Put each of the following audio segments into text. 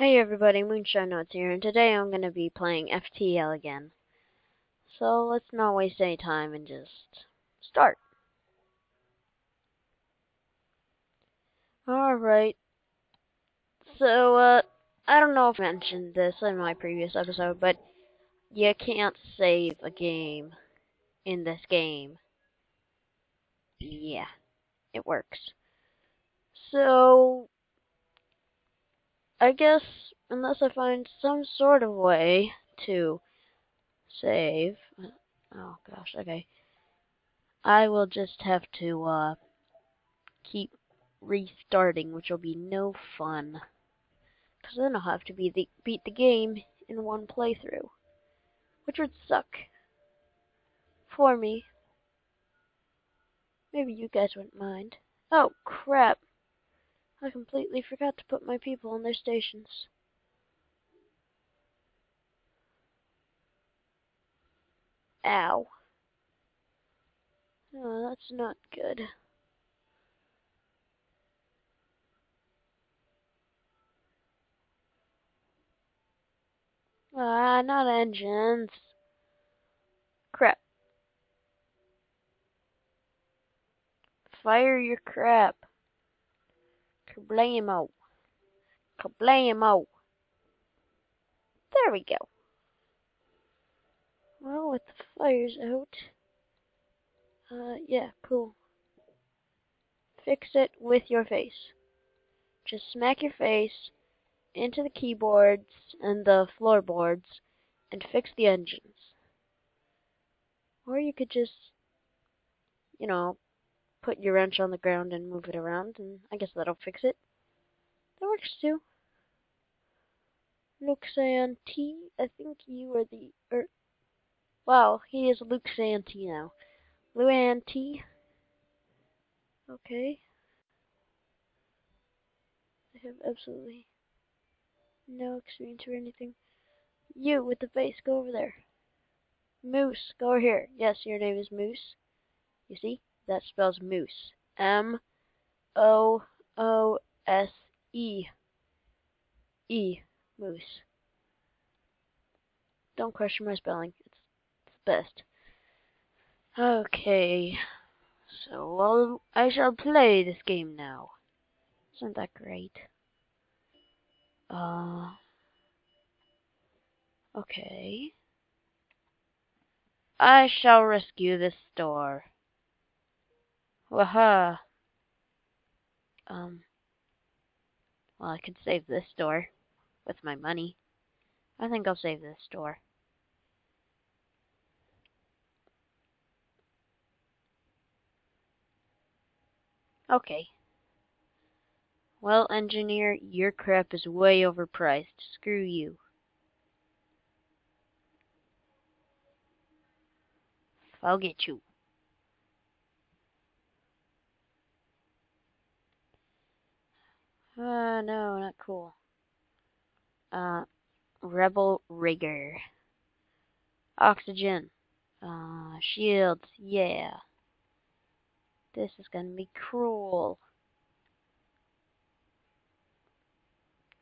Hey everybody, Moonshine Notes here, and today I'm going to be playing FTL again. So let's not waste any time and just start. Alright. So, uh, I don't know if I mentioned this in my previous episode, but you can't save a game in this game. Yeah, it works. So, I guess unless I find some sort of way to save. Oh gosh, okay. I will just have to uh, keep restarting, which will be no fun. Because then I'll have to be the, beat the game in one playthrough, which would suck for me. Maybe you guys wouldn't mind. Oh crap! I completely forgot to put my people on their stations. Ow. Oh, that's not good. Ah, not engines. Crap. Fire your crap. Kablamo. Kablamo. There we go. Well, with the fires out, uh, yeah, cool. Fix it with your face. Just smack your face into the keyboards and the floorboards and fix the engines. Or you could just, you know, put your wrench on the ground and move it around, and I guess that'll fix it. That works too. Luxan I think you are the, er, wow, he is Luke Santee now. Luan T. Okay. I have absolutely no experience or anything. You with the face, go over there. Moose, go over here. Yes, your name is Moose. You see? That spells moose. M O O S E. E. Moose. Don't question my spelling. It's, it's best. Okay. So well, I shall play this game now. Isn't that great? Uh. Okay. I shall rescue this store. Waha. Um. Well, I could save this store with my money. I think I'll save this store. Okay. Well, engineer, your crap is way overpriced. Screw you. I'll get you. Uh, no, not cool. Uh, Rebel Rigger. Oxygen. Uh, shields, yeah. This is gonna be cruel.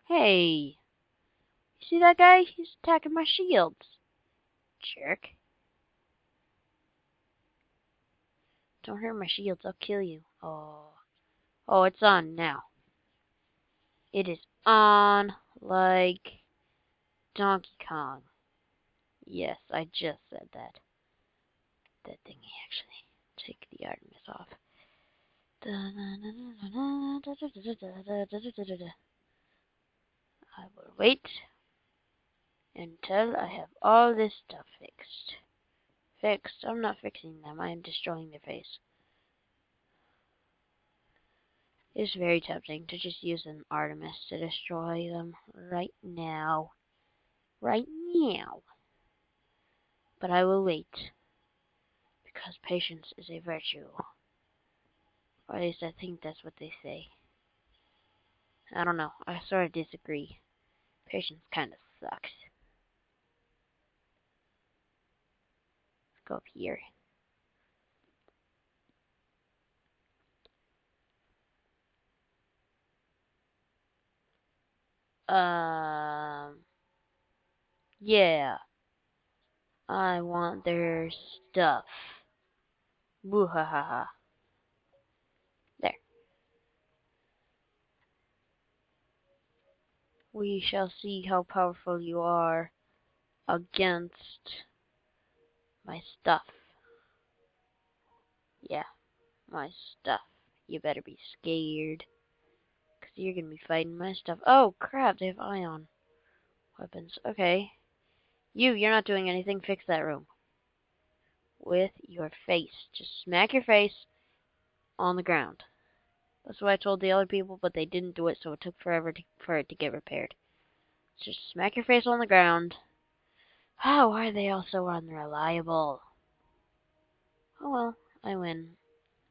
Hey! You see that guy? He's attacking my shields. Jerk. Don't hurt my shields, I'll kill you. Oh. Oh, it's on now. It is on like Donkey Kong. Yes, I just said that. That thingy actually. Take the Artemis off. I will wait until I have all this stuff fixed. Fixed. I'm not fixing them. I am destroying their face. It's very tempting to just use an Artemis to destroy them right now. Right now. But I will wait. Because patience is a virtue. Or at least I think that's what they say. I don't know. I sort of disagree. Patience kind of sucks. Let's go up here. Um. Yeah. I want their stuff. Boo ha ha ha. There. We shall see how powerful you are against my stuff. Yeah, my stuff. You better be scared. You're to be fighting my stuff. Oh, crap, they have ion weapons. Okay. You, you're not doing anything. Fix that room. With your face. Just smack your face on the ground. That's what I told the other people, but they didn't do it, so it took forever to, for it to get repaired. Just smack your face on the ground. How are they all so unreliable? Oh well, I win.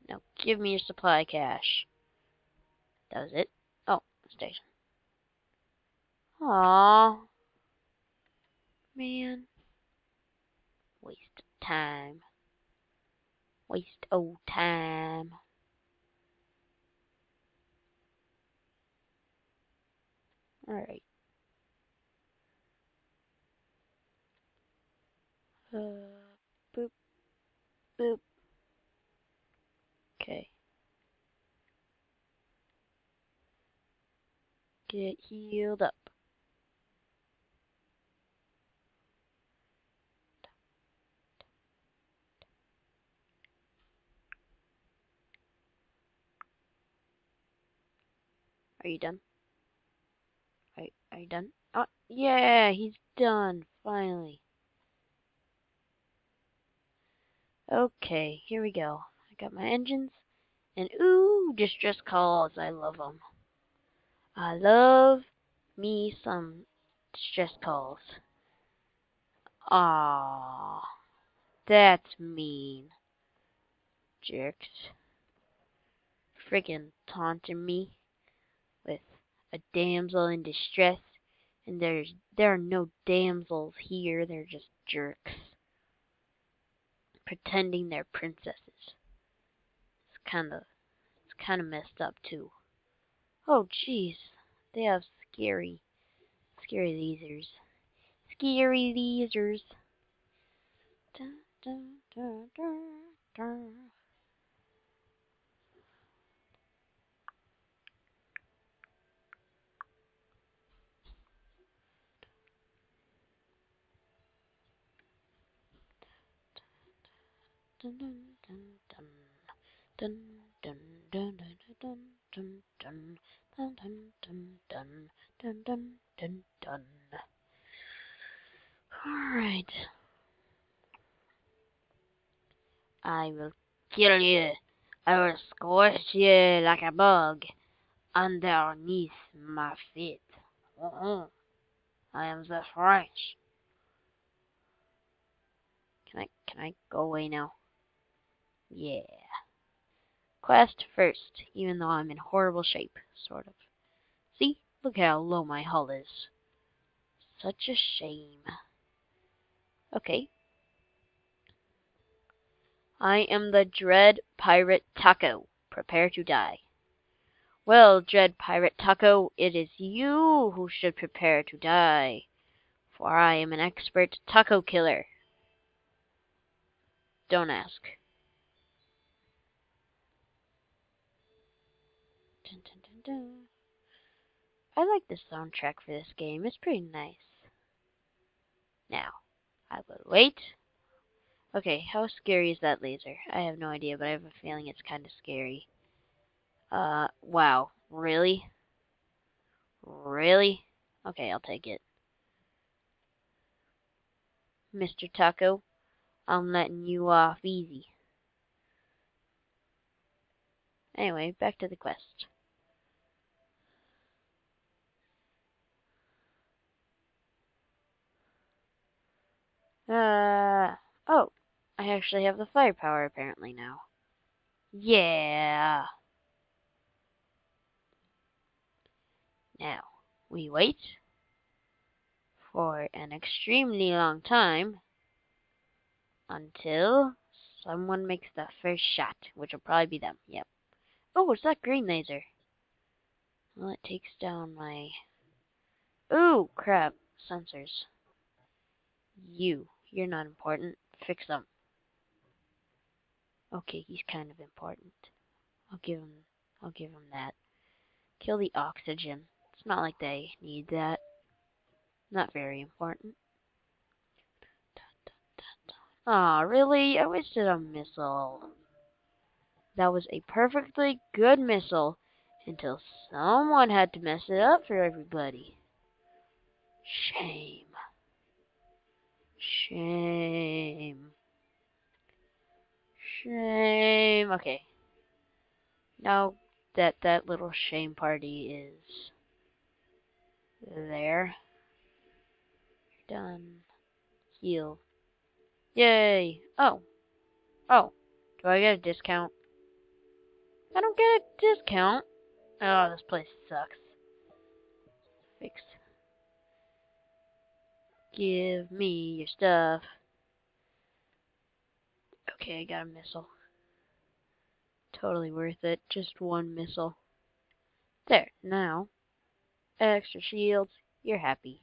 Now give me your supply cache. That was it. Station. Aww. Man. Waste of time. Waste of time. Alright. Uh, boop, boop. Okay. Get healed up. Are you done? Are, are you done? Oh, yeah, he's done, finally. Okay, here we go. I got my engines, and ooh, distress calls, I love them. I love me some distress calls. Ah, that's mean. Jerks. Friggin' taunting me with a damsel in distress, and there's there are no damsels here, they're just jerks pretending they're princesses. It's kind of it's kind of messed up too. Oh jeez, they have scary scary lasers. Scary lasers. Dun, dun, dun, dun dun dun dun dun dun dun dun dun Dun dun dun dun dun dun dun dun. Alright. I will kill you. I will squash you like a bug underneath my feet. Uh -huh. I am the French. Can I can I go away now? Yeah. Quest first, even though I'm in horrible shape sort of. See? Look how low my hull is. Such a shame. Okay. I am the Dread Pirate Taco. Prepare to die. Well, Dread Pirate Taco, it is you who should prepare to die, for I am an expert taco killer. Don't ask. Dun, I like the soundtrack for this game. It's pretty nice. Now, I will wait. Okay, how scary is that laser? I have no idea, but I have a feeling it's kind of scary. Uh, wow. Really? Really? Okay, I'll take it. Mr. Taco, I'm letting you off easy. Anyway, back to the quest. Uh, oh, I actually have the firepower apparently now. Yeah. Now, we wait for an extremely long time until someone makes the first shot, which will probably be them. Yep. Oh, it's that green laser. Well, it takes down my Ooh, crap. Sensors. You. You're not important. Fix them. Okay, he's kind of important. I'll give him I'll give him that. Kill the oxygen. It's not like they need that. Not very important. Aw, really? I wasted a missile. That was a perfectly good missile until someone had to mess it up for everybody. Shame. Shame. Shame. Okay. Now that that little shame party is there. Done. Heal. Yay! Oh. Oh. Do I get a discount? I don't get a discount. Oh, this place sucks. Fix. Give me your stuff. Okay, I got a missile. Totally worth it. Just one missile. There, now. Extra shields. You're happy.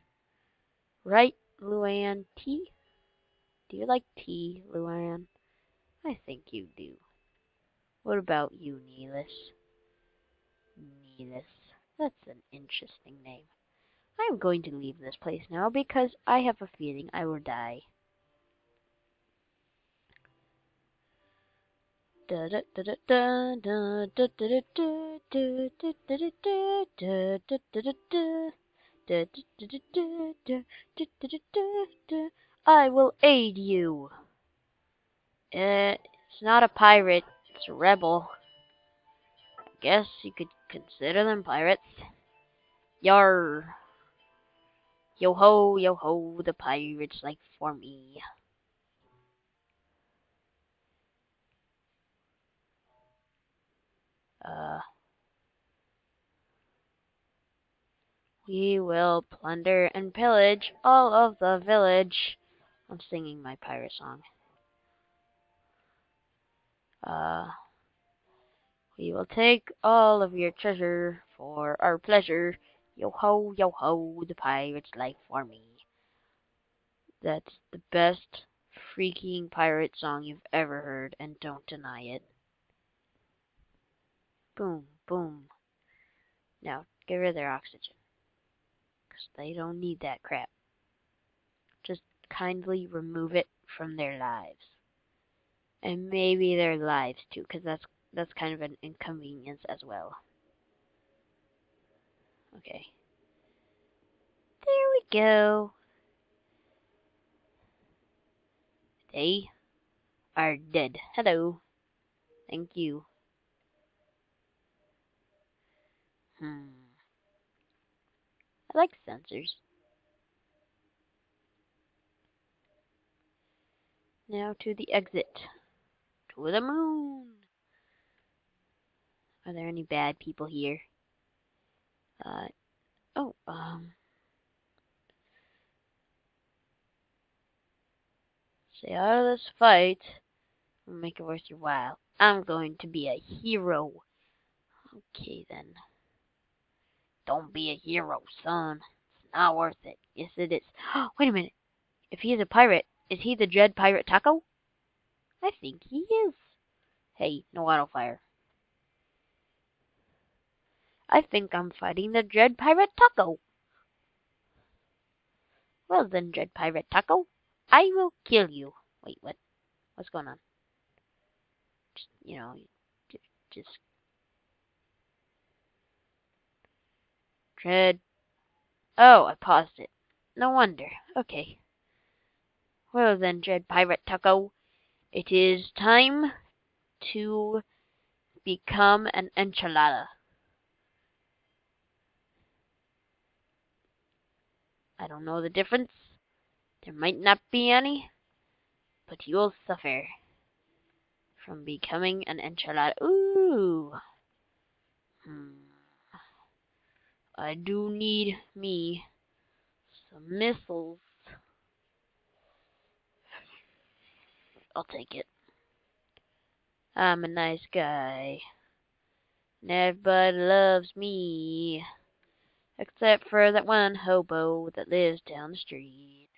Right, Luann T? Do you like tea, Luann? I think you do. What about you, Neelis? Neelis. That's an interesting name. I am going to leave this place now because I have a feeling I will die. I will aid you. Uh, it's not a pirate, it's a rebel. Guess you could consider them pirates. Yar. Yo ho, yo ho, the pirates like for me. Uh, we will plunder and pillage all of the village. I'm singing my pirate song. Uh, we will take all of your treasure for our pleasure. Yo ho, yo ho, the pirate's life for me. That's the best freaking pirate song you've ever heard, and don't deny it. Boom, boom. Now, get rid of their oxygen. Because they don't need that crap. Just kindly remove it from their lives. And maybe their lives too, because that's that's kind of an inconvenience as well. Okay. There we go. They are dead. Hello. Thank you. Hmm. I like sensors. Now to the exit. To the moon. Are there any bad people here? Uh, oh, um. Stay out of this fight. Make it worth your while. I'm going to be a hero. Okay, then. Don't be a hero, son. It's not worth it. Yes, it is. Wait a minute. If he is a pirate, is he the Dread Pirate Taco? I think he is. Hey, no auto fire. I think I'm fighting the Dread Pirate Taco. Well then, Dread Pirate Taco, I will kill you. Wait, what? What's going on? Just, you know, just Dread. Oh, I paused it. No wonder. Okay. Well then, Dread Pirate Taco, it is time to become an enchilada. I don't know the difference. There might not be any, but you'll suffer from becoming an enchilada. Ooh. Hmm. I do need me some missiles. I'll take it. I'm a nice guy. And everybody loves me. Except for that one hobo that lives down the street.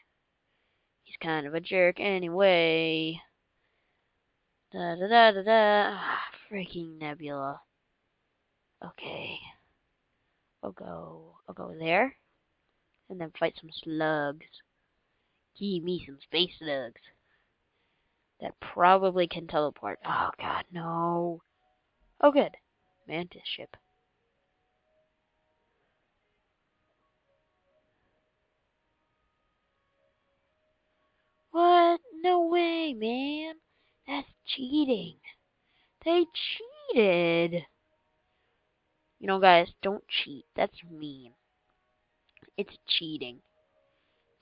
He's kind of a jerk anyway. Da da da da da. Ah, freaking Nebula. Okay. I'll go. I'll go there, and then fight some slugs. Give me some space slugs. That probably can teleport. Oh god, no. Oh good. Mantis ship. What? No way, man. That's cheating. They cheated. You know, guys, don't cheat. That's mean. It's cheating.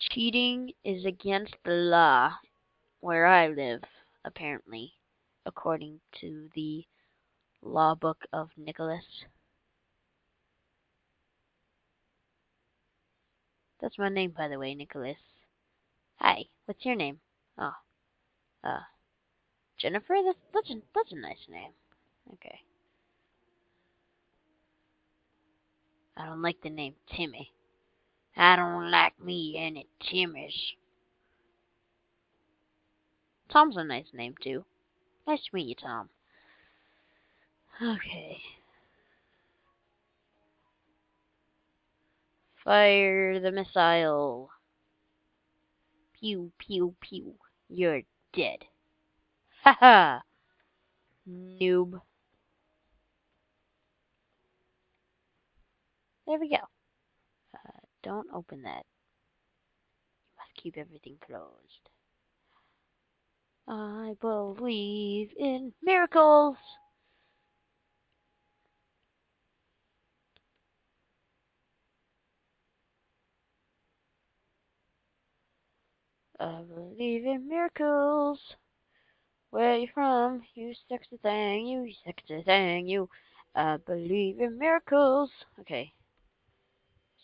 Cheating is against the law where I live, apparently, according to the law book of Nicholas. That's my name, by the way, Nicholas. Hi, what's your name? Oh, uh, Jennifer? That's, that's, a, that's a nice name. Okay. I don't like the name Timmy. I don't like me any Timmys. Tom's a nice name, too. Nice to meet you, Tom. Okay. Fire the missile. Pew, pew, pew. You're dead. Ha ha! Noob. There we go. Uh, don't open that. You must keep everything closed. I believe in miracles. I believe in miracles. Where you from? You sexy thing, you sexy thing, you. I believe in miracles. Okay.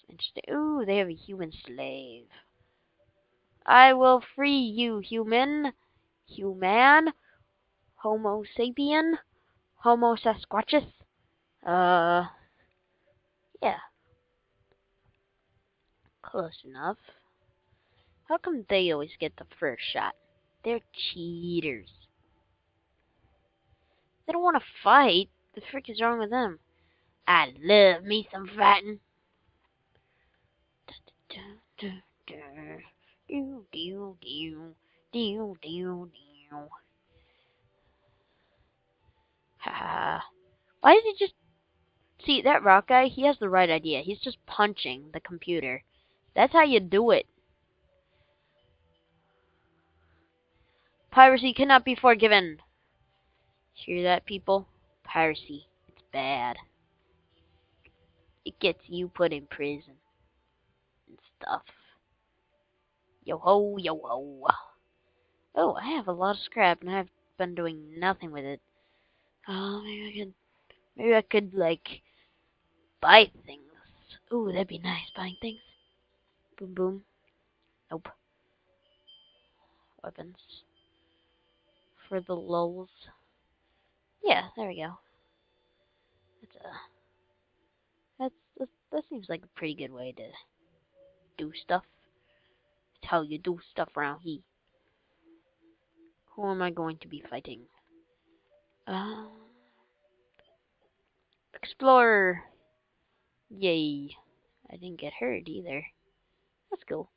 Interesting. Ooh, they have a human slave. I will free you, human. Human. Homo sapien. Homo sasquatchus. Uh. Yeah. Close enough. How come they always get the first shot? They're cheaters. They don't want to fight. The frick is wrong with them? I love me some fighting. Why did he just see that rock guy? He has the right idea. He's just punching the computer. That's how you do it. Piracy cannot be forgiven. Hear that, people? Piracy. It's bad. It gets you put in prison and stuff. Yo ho, yo ho. Oh, I have a lot of scrap and I've been doing nothing with it. Oh, maybe I could, maybe I could, like, buy things. Ooh, that'd be nice, buying things. Boom, boom. Nope. Weapons. For the lulls. Yeah, there we go. That's a, that's, that's, that seems like a pretty good way to do stuff. That's how you do stuff around here. Who am I going to be fighting? Uh, Explorer! Yay. I didn't get hurt either. That's cool.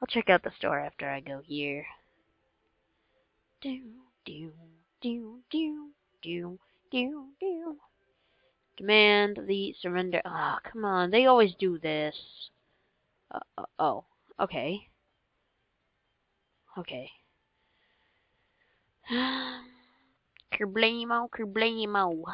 I'll check out the store after I go here. Do, do, do, do, do, do, do. Demand the surrender. Ah, oh, come on. They always do this. Uh, uh, oh, okay. Okay. Kerblamo, kerblamo.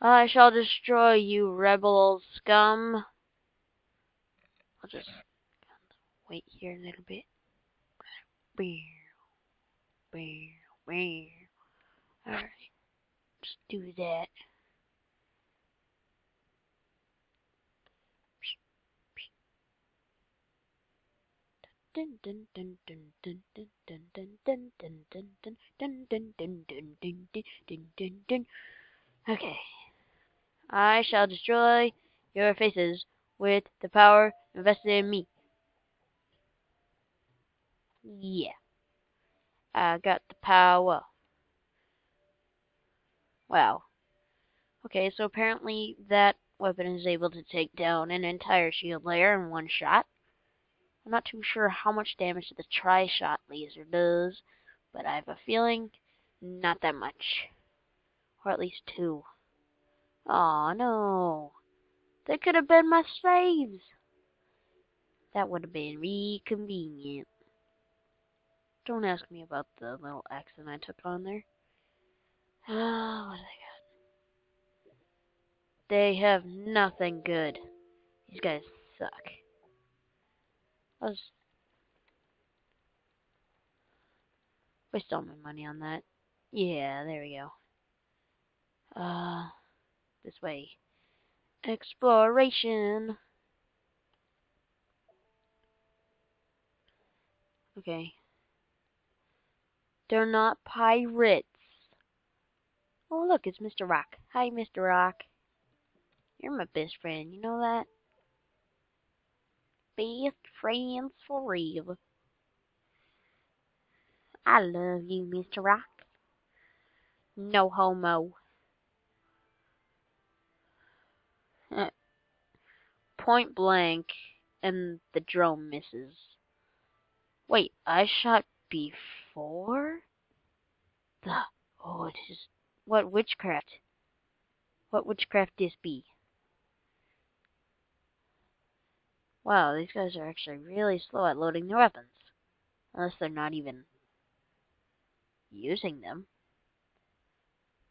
I shall destroy you, rebel scum. I'll just wait here a little bit. Alright, just do that. Okay. I shall destroy your faces with the power invested in me. Yeah. I got the power. Wow. Okay, so apparently that weapon is able to take down an entire shield layer in one shot. I'm not too sure how much damage the tri-shot laser does, but I have a feeling not that much. Or at least two. Oh no. They could have been my slaves. That would have been re convenient. Don't ask me about the little accent I took on there. Ah, what do they got? They have nothing good. These guys suck. I was waste all my money on that. Yeah, there we go. Uh, this way. Exploration. Okay. They're not pirates. Oh, look, it's Mr. Rock. Hi, Mr. Rock. You're my best friend, you know that? Best friends forever. I love you, Mr. Rock. No homo. Eh, point blank, and the drone misses. Wait, I shot before? The oh, it is what witchcraft? What witchcraft this be? Wow, these guys are actually really slow at loading their weapons. Unless they're not even using them.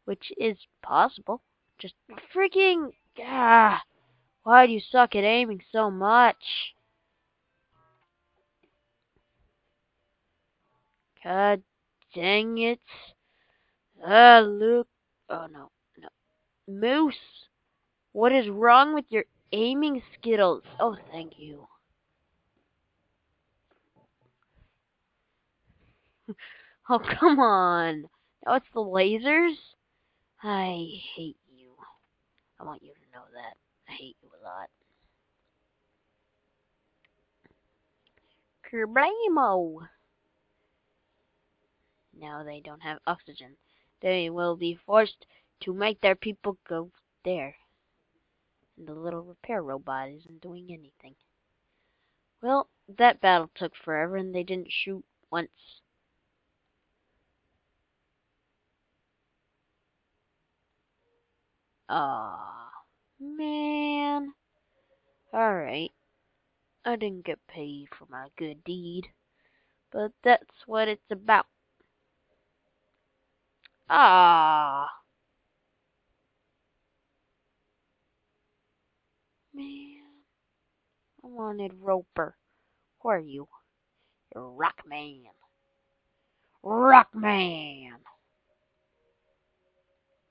Which is possible. Just freaking ah, why do you suck at aiming so much? God dang it. Ah, look. Oh, no. No. Moose. What is wrong with your aiming skittles? Oh, thank you. oh, come on. Now it's the lasers? I hate you. I want you to know that. I hate you a lot. Kerblamo! Now they don't have oxygen. They will be forced to make their people go there. And the little repair robot isn't doing anything. Well, that battle took forever and they didn't shoot once. Ah, man. Alright. I didn't get paid for my good deed. But that's what it's about. Ah. Man. I wanted Roper. Who are you? You're Rockman. Rockman.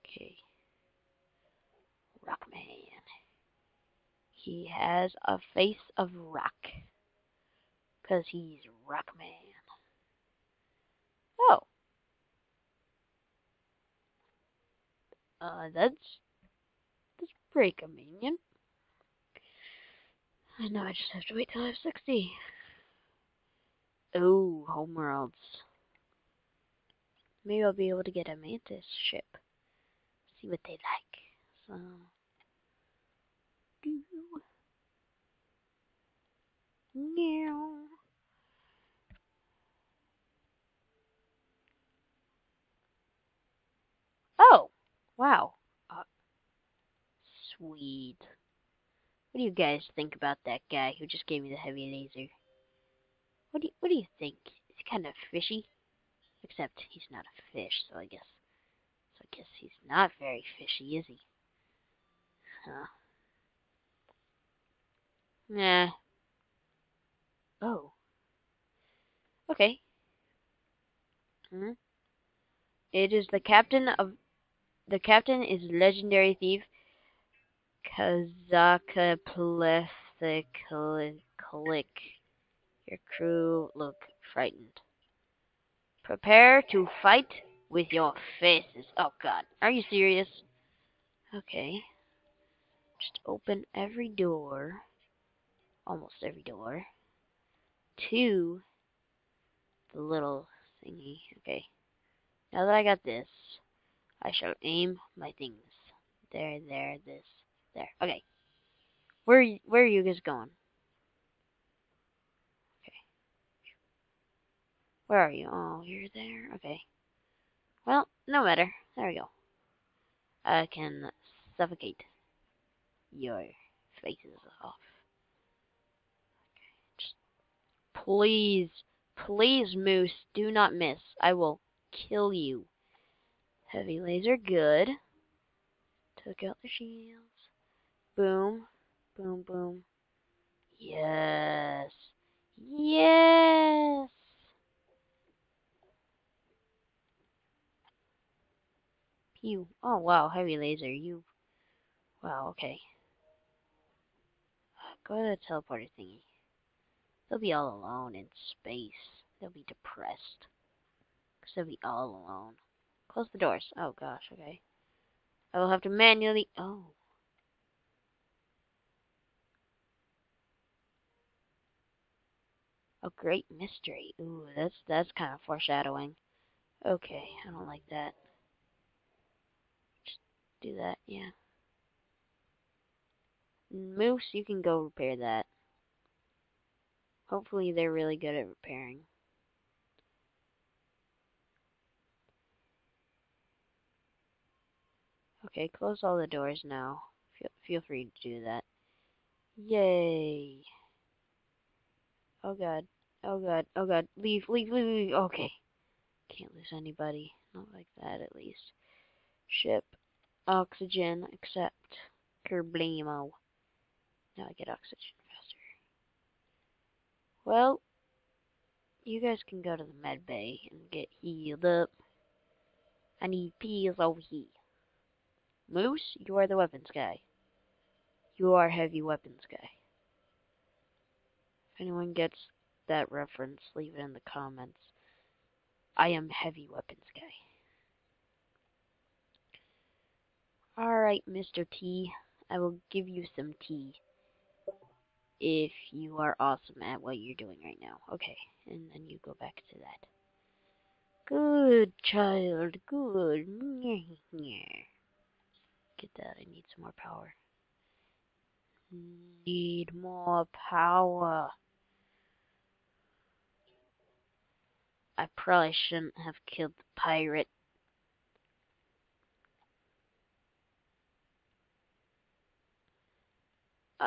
Okay. Rockman. He has a face of rock. Because he's Rockman. Oh. Uh, that's, that's pretty convenient. I know I just have to wait till I have 60. Oh, homeworlds. Maybe I'll be able to get a Mantis ship. See what they like. So, Oh! Wow. Uh, sweet. What do you guys think about that guy who just gave me the heavy laser? What do you, what do you think? Is he kind of fishy? Except he's not a fish, so I guess so I guess he's not very fishy, is he? Huh. Nah. Oh. Okay. Hmm. It is the captain of the captain is legendary thief Kazaka Plethiclick. Your crew look frightened. Prepare to fight with your faces. Oh god, are you serious? Okay. Just open every door. Almost every door. To the little thingy. Okay. Now that I got this, I shall aim my things. There, there, this, there. Okay. Where where are you guys going? Okay. Where are you? Oh, you're there. Okay. Well, no matter. There we go. I can suffocate your faces off. Okay. Just please, please, Moose, do not miss. I will kill you. Heavy laser, good. Took out the shields. Boom. Boom, boom. Yes. Yes. Pew. Oh, wow. Heavy laser. You. Wow, okay. Go to the teleporter thingy. They'll be all alone in space. They'll be depressed. Because they'll be all alone. Close the doors. Oh, gosh, okay. I will have to manually... Oh. A great mystery. Ooh, that's that's kind of foreshadowing. Okay, I don't like that. Just do that, yeah. Moose, you can go repair that. Hopefully they're really good at repairing. Okay, close all the doors now. Feel, feel free to do that. Yay. Oh god. Oh god. Oh god. Leave, leave, leave, leave. Okay. Can't lose anybody. Not like that, at least. Ship. Oxygen. Accept. Kerblamo. Now I get oxygen. Well, you guys can go to the med bay and get healed up. I need peas over here. Moose, you are the weapons guy. You are heavy weapons guy. If anyone gets that reference, leave it in the comments. I am heavy weapons guy. Alright, Mr. T. I will give you some tea. If you are awesome at what you're doing right now. Okay, and then you go back to that. Good child, good. Get that, I need some more power. Need more power. I probably shouldn't have killed the pirate.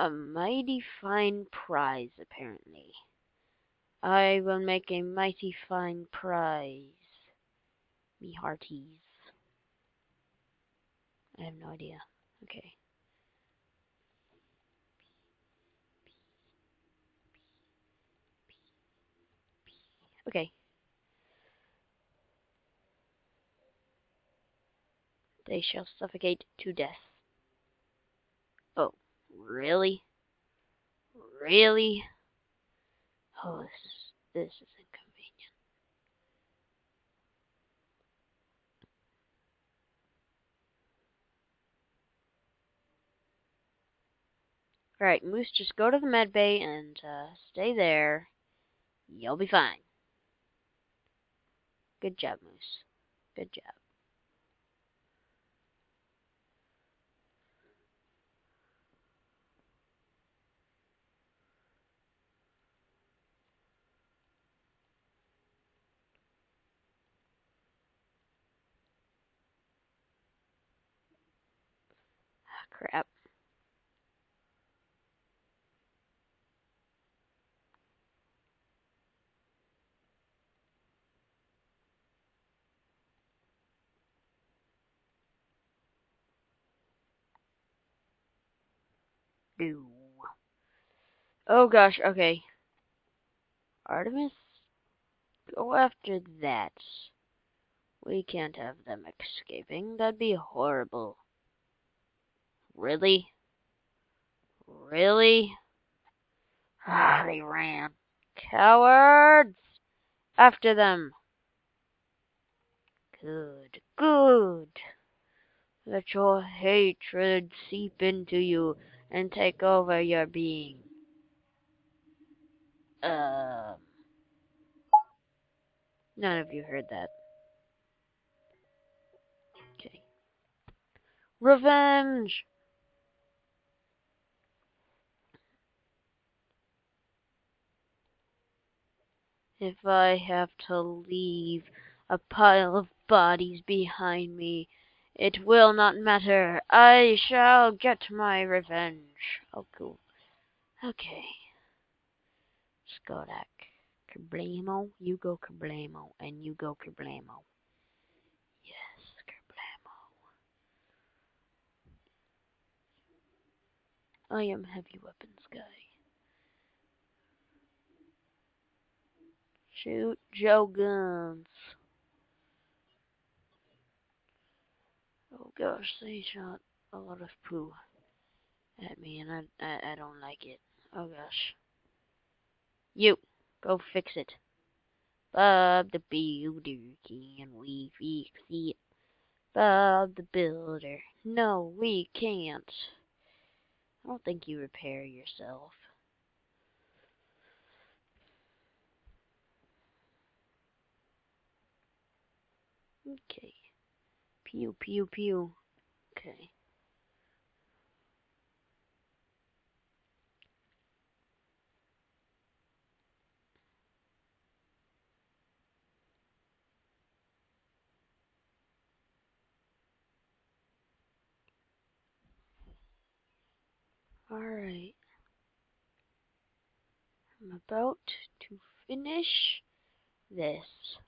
A mighty fine prize, apparently. I will make a mighty fine prize. Me hearties. I have no idea. Okay. Okay. They shall suffocate to death. Really? Really? Oh, this is this is inconvenient. Alright, Moose, just go to the med bay and uh, stay there. You'll be fine. Good job, Moose. Good job. Crap. No. Oh gosh, okay. Artemis? Go after that. We can't have them escaping. That'd be horrible. Really? Really? Ah, they ran. Cowards! After them! Good, good. Let your hatred seep into you and take over your being. Um. None of you heard that. Okay. Revenge! If I have to leave a pile of bodies behind me, it will not matter. I shall get my revenge. Oh, cool. Okay. Skodak. Kerblamo. You go Kerblamo. And you go Kerblamo. Yes, Kerblamo. I am heavy weapons guy. Shoot Joe Guns. Oh gosh, they shot a lot of poo at me and I, I, I don't like it. Oh gosh. You, go fix it. Bob the Builder, can we fix it? Bob the Builder, no we can't. I don't think you repair yourself. Okay. Pew, pew, pew. Okay. Alright. I'm about to finish this.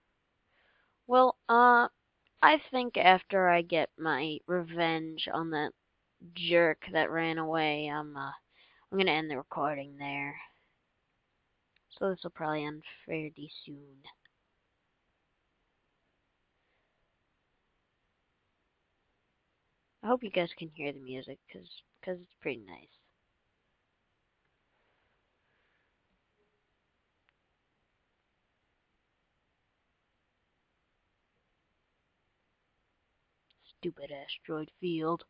Well, uh, I think after I get my revenge on that jerk that ran away, I'm, uh, I'm gonna end the recording there. So this will probably end fairly soon. I hope you guys can hear the music, cause, cause it's pretty nice. Stupid asteroid field.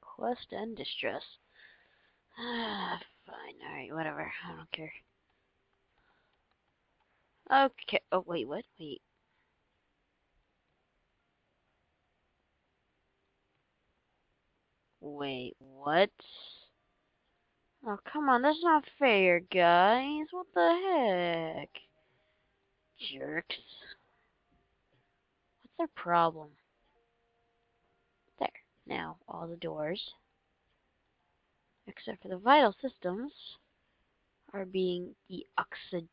Quest and distress. Ah, fine. Alright, whatever. I don't care. Okay. Oh, wait, what? Wait. Wait, what? Oh, come on, that's not fair, guys. What the heck? Jerks. What's their problem? There. Now, all the doors, except for the vital systems, are being deoxygenized.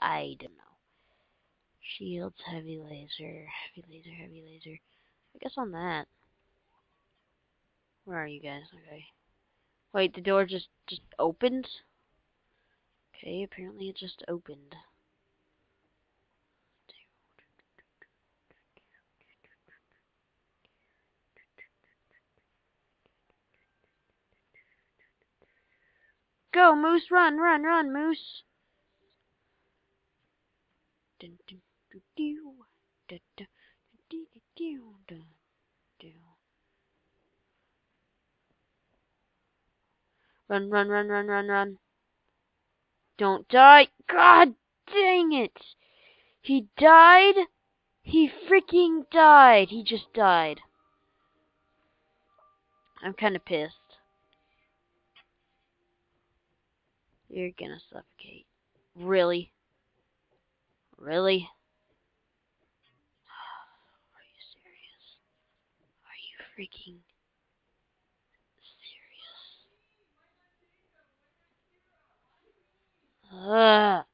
I don't know. Shields, heavy laser, heavy laser, heavy laser. I guess on that. Where are you guys? Okay. Wait, the door just just opened? Okay, apparently it just opened. Go, Moose, run, run, run, Moose. Dun, dun, Run, run, run, run, run, run. Don't die. God dang it. He died. He freaking died. He just died. I'm kind of pissed. You're gonna suffocate. Really? Really? Are you serious? Are you freaking serious? Ugh.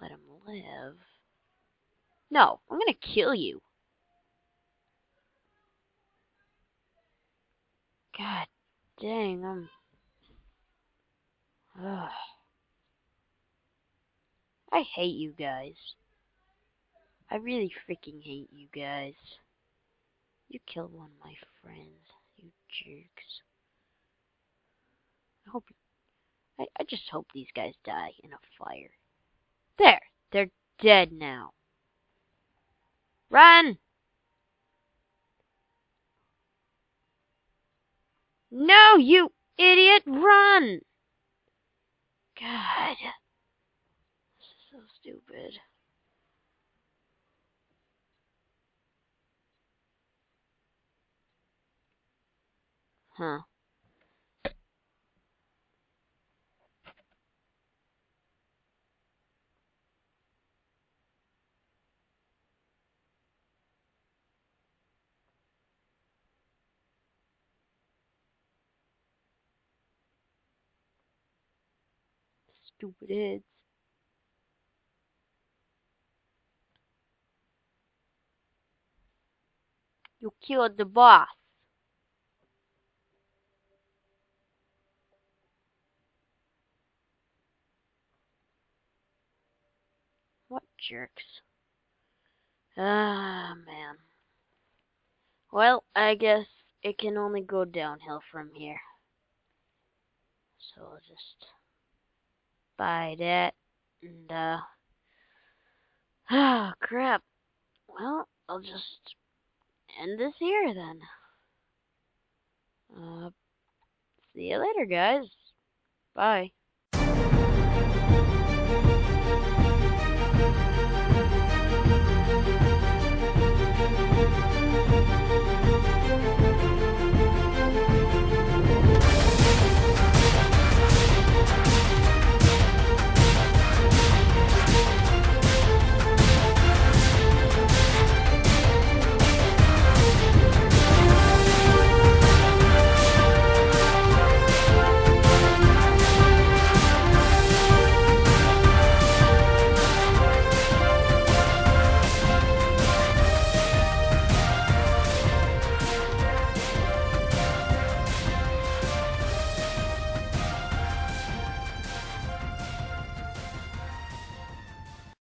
Let him live. No, I'm gonna kill you. God dang, I'm. Ugh. I hate you guys. I really freaking hate you guys. You killed one of my friends, you jerks. I hope. I, I just hope these guys die in a fire. There! They're dead now. Run! No, you idiot! Run! God. This is so stupid. Huh. Stupid heads. You killed the boss. What jerks. Ah, man. Well, I guess it can only go downhill from here. So I'll just buy that and uh ah crap. Well, I'll just end this here then. Uh see you later guys. Bye.